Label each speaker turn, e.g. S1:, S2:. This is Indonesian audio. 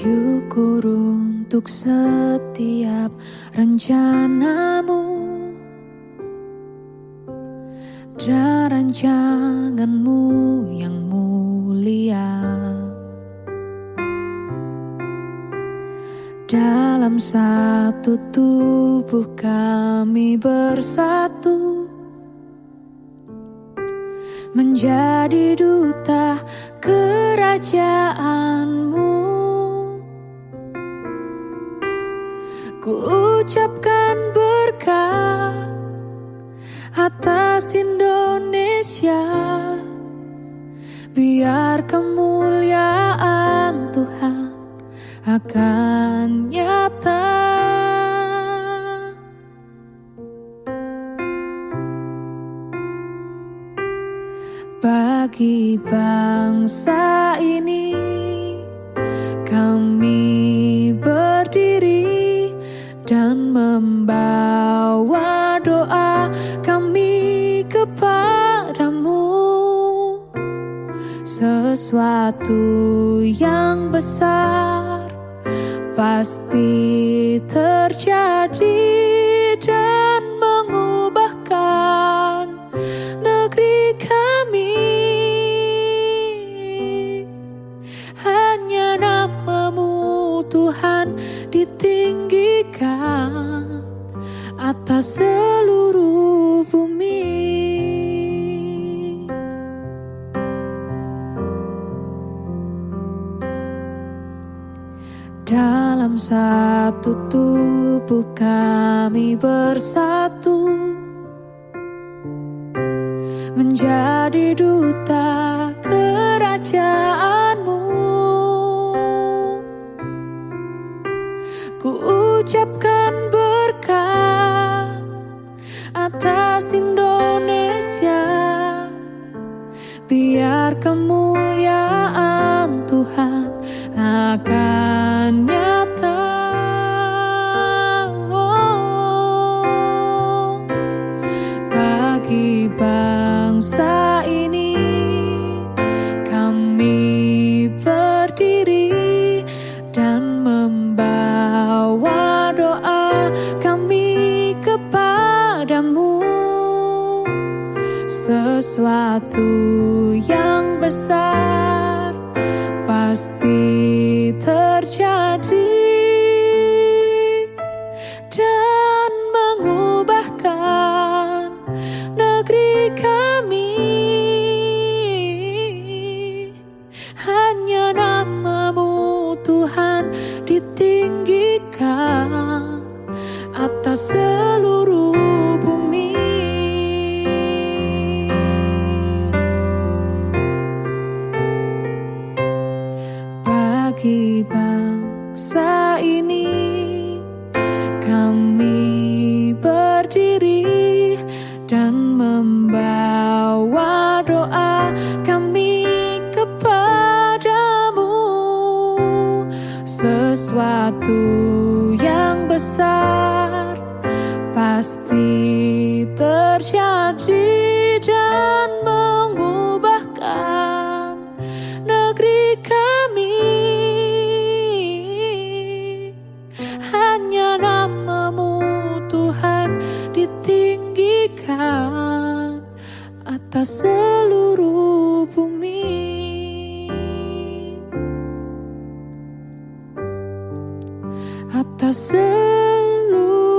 S1: Syukur untuk setiap rencanamu. Dan rancanganmu yang mulia. Dalam satu tubuh kami bersatu Menjadi duta kerajaanmu Ku ucapkan berkat atas Indonesia. Biar kemuliaan Tuhan akan nyata. Bagi bangsa ini dan membawa doa kami kepadamu Sesuatu yang besar pasti terjadi dan mengubahkan negeri kami. Hanya namamu Tuhan atas seluruh bumi. Dalam satu tubuh kami bersatu Menjadi duta atas Indonesia. Biar kemuliaan Tuhan akan sesuatu yang besar berdiri dan membawa doa kami kepadamu. Sesuatu yang besar pasti terjadi dan mengubahkan tak seluruh bumi. Atas seluruh